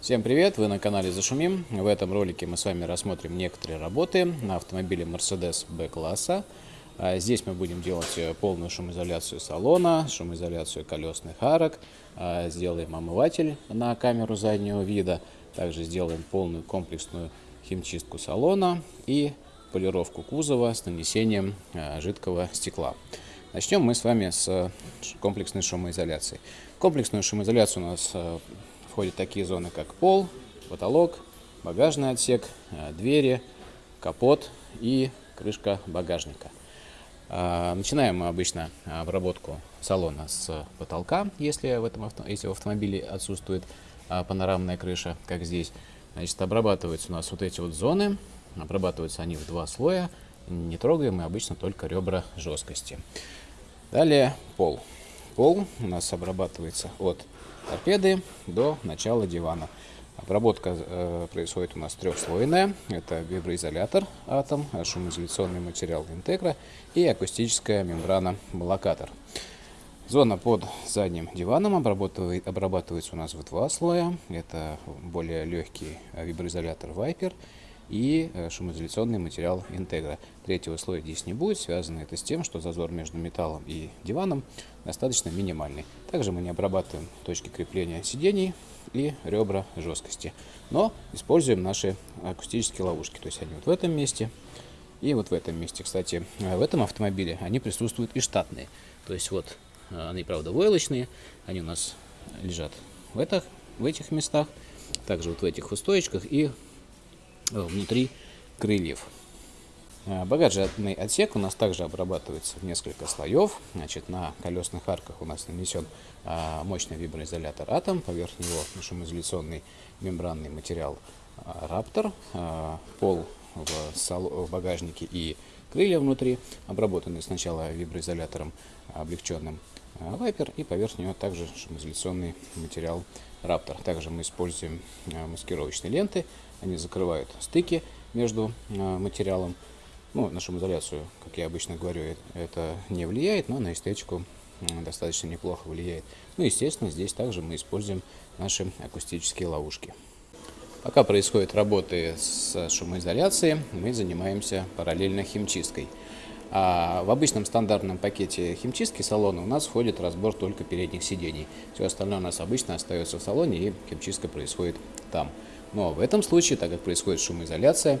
Всем привет! Вы на канале Зашумим. В этом ролике мы с вами рассмотрим некоторые работы на автомобиле Mercedes B-класса. А здесь мы будем делать э, полную шумоизоляцию салона, шумоизоляцию колесных арок, а сделаем омыватель на камеру заднего вида, также сделаем полную комплексную химчистку салона и полировку кузова с нанесением э, жидкого стекла. Начнем мы с вами с комплексной шумоизоляции. Комплексную шумоизоляцию у нас э, входят такие зоны, как пол, потолок, багажный отсек, э, двери, капот и крышка багажника. А, начинаем мы обычно обработку салона с потолка, если в, этом авто, если в автомобиле отсутствует а, панорамная крыша, как здесь. Значит, обрабатываются у нас вот эти вот зоны, обрабатываются они в два слоя, не трогаем мы обычно только ребра жесткости. Далее пол. Пол у нас обрабатывается от торпеды до начала дивана. Обработка э, происходит у нас трехслойная. Это виброизолятор атом, шумоизоляционный материал интегра и акустическая мембрана блокатор. Зона под задним диваном обрабатывает, обрабатывается у нас в два слоя. Это более легкий виброизолятор Viper и э, шумоизоляционный материал Integra. Третьего слоя здесь не будет, связано это с тем, что зазор между металлом и диваном достаточно минимальный. Также мы не обрабатываем точки крепления сидений и ребра жесткости, но используем наши акустические ловушки, то есть они вот в этом месте и вот в этом месте. Кстати, э, в этом автомобиле они присутствуют и штатные, то есть вот э, они, правда, войлочные, они у нас лежат в, этих, в этих местах, также вот в этих устоечках и внутри крыльев. Э, багажный отсек у нас также обрабатывается в несколько слоев. Значит, на колесных арках у нас нанесен э, мощный виброизолятор Атом, поверх него шумоизоляционный мембранный материал Раптор, пол в багажнике и крылья внутри обработаны сначала виброизолятором облегченным Viper и поверх него также шумоизоляционный материал Raptor. Также мы используем маскировочные ленты они закрывают стыки между а, материалом. Ну, на шумоизоляцию, как я обычно говорю, это не влияет, но на эстетику достаточно неплохо влияет. Ну, естественно, здесь также мы используем наши акустические ловушки. Пока происходят работы с шумоизоляцией, мы занимаемся параллельно химчисткой. А в обычном стандартном пакете химчистки салона у нас входит разбор только передних сидений. Все остальное у нас обычно остается в салоне и химчистка происходит там. Но в этом случае, так как происходит шумоизоляция,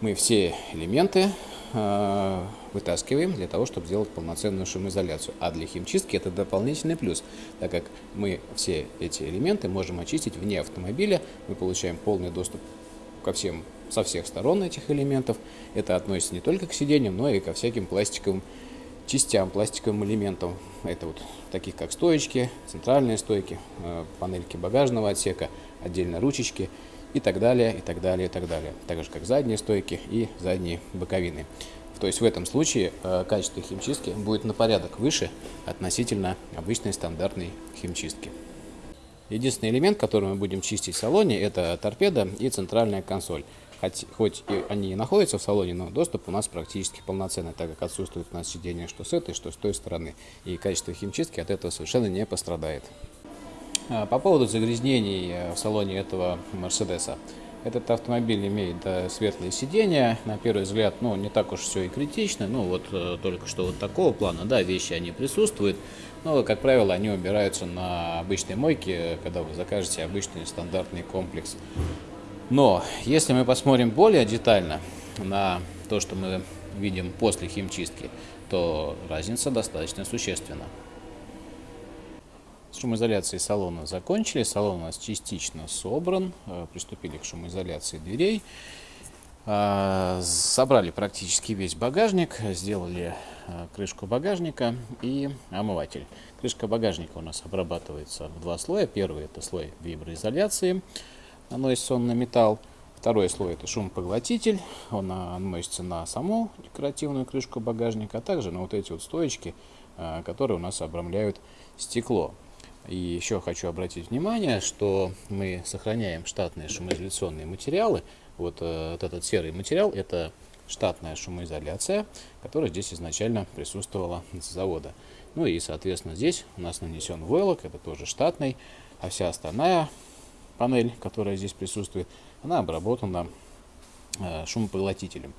мы все элементы э, вытаскиваем для того, чтобы сделать полноценную шумоизоляцию. А для химчистки это дополнительный плюс, так как мы все эти элементы можем очистить вне автомобиля, мы получаем полный доступ ко всем, со всех сторон этих элементов. Это относится не только к сиденьям, но и ко всяким пластиковым частям, пластиковым элементам. Это вот таких как стоечки, центральные стойки, э, панельки багажного отсека, отдельно ручечки и так далее, и так далее, и так далее. Так же, как задние стойки и задние боковины. То есть в этом случае э, качество химчистки будет на порядок выше относительно обычной стандартной химчистки. Единственный элемент, который мы будем чистить в салоне, это торпеда и центральная консоль. Хоть, хоть и они и находятся в салоне, но доступ у нас практически полноценный, так как отсутствует у нас сиденье что с этой, что с той стороны. И качество химчистки от этого совершенно не пострадает. А, по поводу загрязнений э, в салоне этого Мерседеса. Этот автомобиль имеет светлые сиденья, на первый взгляд, ну, не так уж все и критично, ну, вот э, только что вот такого плана, да, вещи они присутствуют, но, как правило, они убираются на обычной мойке, когда вы закажете обычный стандартный комплекс. Но, если мы посмотрим более детально на то, что мы видим после химчистки, то разница достаточно существенна. С шумоизоляцией салона закончили. Салон у нас частично собран. Э, приступили к шумоизоляции дверей. Э, собрали практически весь багажник. Сделали э, крышку багажника и омыватель. Крышка багажника у нас обрабатывается в два слоя. Первый это слой виброизоляции. Наносится он на металл. Второй слой это шумопоглотитель. Он наносится на саму декоративную крышку багажника, а также на вот эти вот стоечки, которые у нас обрамляют стекло. И еще хочу обратить внимание, что мы сохраняем штатные шумоизоляционные материалы. Вот, э, вот этот серый материал – это штатная шумоизоляция, которая здесь изначально присутствовала с завода. Ну и, соответственно, здесь у нас нанесен войлок, это тоже штатный, а вся остальная панель, которая здесь присутствует, она обработана шумопоглотителем.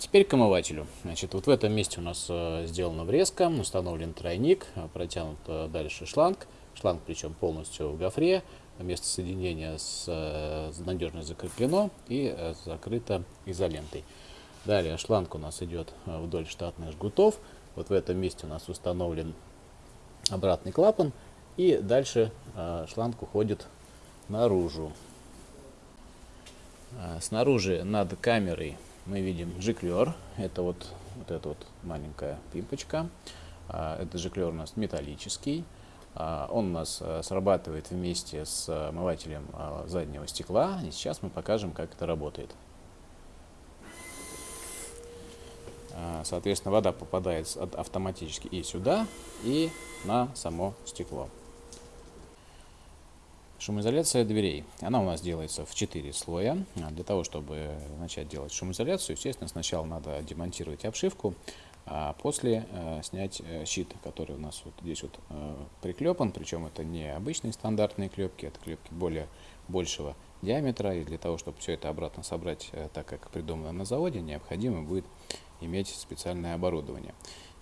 Теперь к омывателю. Значит, вот в этом месте у нас сделана врезка, установлен тройник, протянут дальше шланг. Шланг причем полностью в гофре, место соединения с, надежно закреплено и закрыто изолентой. Далее шланг у нас идет вдоль штатных жгутов. Вот в этом месте у нас установлен обратный клапан. И дальше э, шланг уходит наружу. Э, снаружи над камерой мы видим жиклер. Это вот, вот эта вот маленькая пимпочка. Э, этот жиклер у нас металлический. Он у нас срабатывает вместе с омывателем заднего стекла. И сейчас мы покажем, как это работает. А, соответственно, вода попадает автоматически и сюда, и на само стекло. Шумоизоляция дверей. Она у нас делается в 4 слоя. А, для того, чтобы начать делать шумоизоляцию, естественно, сначала надо демонтировать обшивку, а после э, снять э, щит, который у нас вот здесь вот э, приклепан. Причем это не обычные стандартные клепки, это клепки более большего диаметра. И для того, чтобы все это обратно собрать так, как придумано на заводе, необходимо будет иметь специальное оборудование.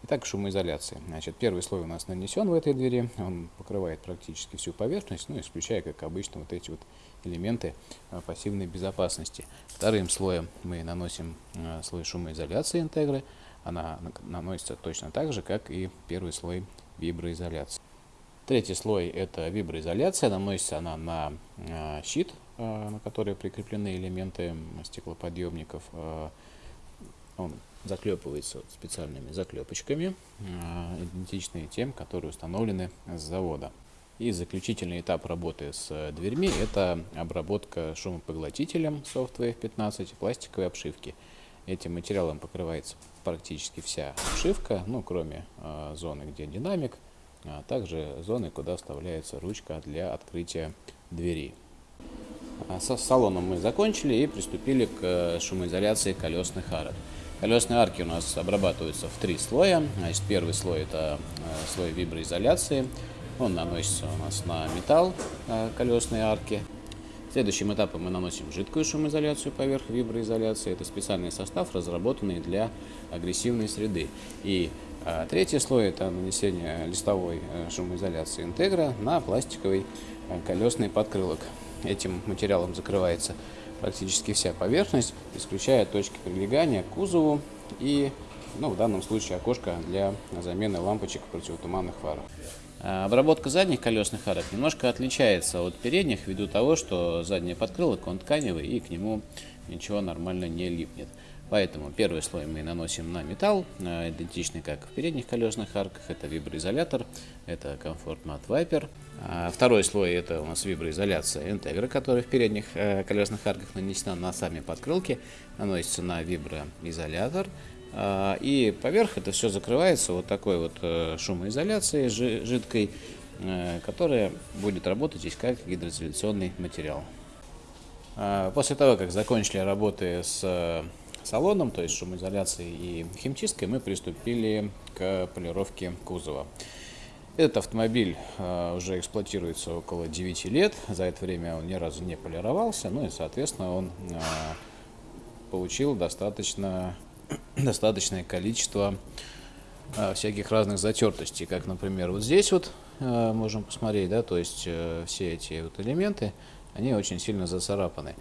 Итак, шумоизоляция. Значит, первый слой у нас нанесен в этой двери, он покрывает практически всю поверхность, ну, исключая, как обычно, вот эти вот элементы а, пассивной безопасности. Вторым слоем мы наносим а, слой шумоизоляции интегры. Она наносится точно так же, как и первый слой виброизоляции. Третий слой это виброизоляция, наносится она на а, щит, на который прикреплены элементы стеклоподъемников. Он заклепывается специальными заклепочками, а, идентичные тем, которые установлены с завода. И заключительный этап работы с дверьми – это обработка шумопоглотителем Software 15 пластиковой обшивки. Этим материалом покрывается практически вся обшивка, ну, кроме э, зоны, где динамик, а также зоны, куда вставляется ручка для открытия двери. Со салоном мы закончили и приступили к шумоизоляции колесных арок. Колесные арки у нас обрабатываются в три слоя. Значит, первый слой это э, слой виброизоляции. Он наносится у нас на металл э, колесные арки. Следующим этапом мы наносим жидкую шумоизоляцию поверх виброизоляции. Это специальный состав, разработанный для агрессивной среды. И а третий слой это нанесение листовой шумоизоляции интегра на пластиковый колесный подкрылок. Этим материалом закрывается практически вся поверхность, исключая точки прилегания к кузову и, ну, в данном случае, окошко для замены лампочек противотуманных фар. А, обработка задних колесных арок немножко отличается от передних ввиду того, что задний подкрылок он тканевый и к нему ничего нормально не липнет. Поэтому первый слой мы наносим на металл, а, идентичный как в передних колесных арках. Это виброизолятор, это комфорт мат Viper. А, второй слой это у нас виброизоляция интегра, которая в передних э, колесных арках нанесена на сами подкрылки, наносится на виброизолятор. А, и поверх это все закрывается вот такой вот э, шумоизоляцией жидкой, э, которая будет работать здесь как гидроизоляционный материал. После того, как закончили работы с салоном, то есть шумоизоляцией и химчисткой, мы приступили к полировке кузова. Этот автомобиль э, уже эксплуатируется около 9 лет. За это время он ни разу не полировался. Ну и, соответственно, он э, получил достаточно, достаточное количество э, всяких разных затертостей. Как, например, вот здесь вот можем посмотреть, да, то есть все эти вот элементы, они очень сильно зацарапаны.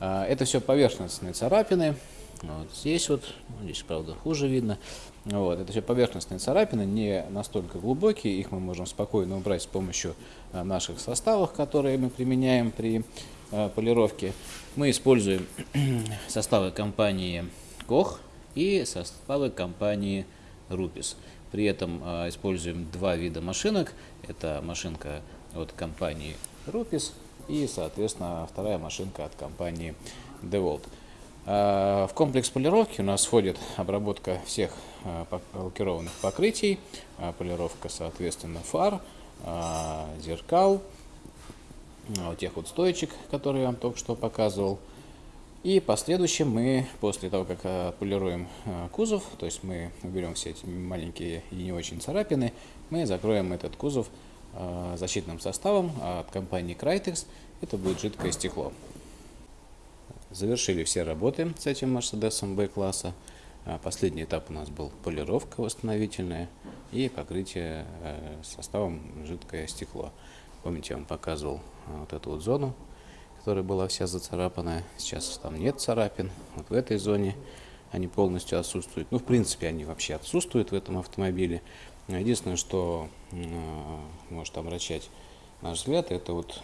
Это все поверхностные царапины. Вот здесь вот, здесь, правда, хуже видно. Вот, это все поверхностные царапины, не настолько глубокие, их мы можем спокойно убрать с помощью а, наших составов, которые мы применяем при а, полировке. Мы используем составы компании Koch и составы компании Rupis. При этом а, используем два вида машинок. Это машинка от компании Rupis и, соответственно, вторая машинка от компании DeWalt. В комплекс полировки у нас входит обработка всех лакированных покрытий, полировка, соответственно, фар, зеркал, тех вот стоечек, которые я вам только что показывал. И последующем мы, после того, как полируем кузов, то есть мы уберем все эти маленькие и не очень царапины, мы закроем этот кузов э, защитным составом от компании Crytex. Это будет жидкое стекло. Завершили все работы с этим Мерседесом B-класса. А, последний этап у нас был полировка восстановительная и покрытие э, составом жидкое стекло. Помните, я вам показывал а, вот эту вот зону, которая была вся зацарапанная. Сейчас там нет царапин. Вот в этой зоне они полностью отсутствуют. Ну, в принципе, они вообще отсутствуют в этом автомобиле. Единственное, что э, может омрачать наш взгляд, это вот,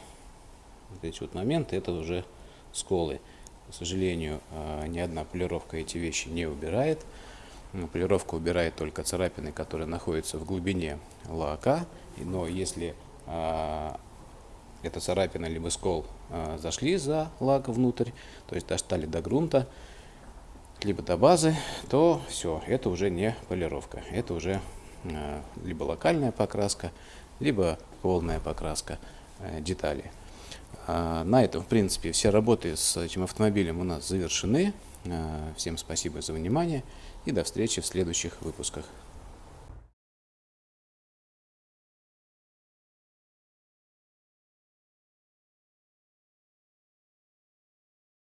вот эти вот моменты, это уже сколы. К сожалению, э, ни одна полировка эти вещи не убирает. Полировка убирает только царапины, которые находятся в глубине лака. Но если э, эта царапина либо скол э, зашли за лак внутрь, то есть достали до грунта, либо до базы, то все, это уже не полировка. Это уже либо локальная покраска, либо полная покраска деталей. А, на этом, в принципе, все работы с этим автомобилем у нас завершены. А, всем спасибо за внимание и до встречи в следующих выпусках.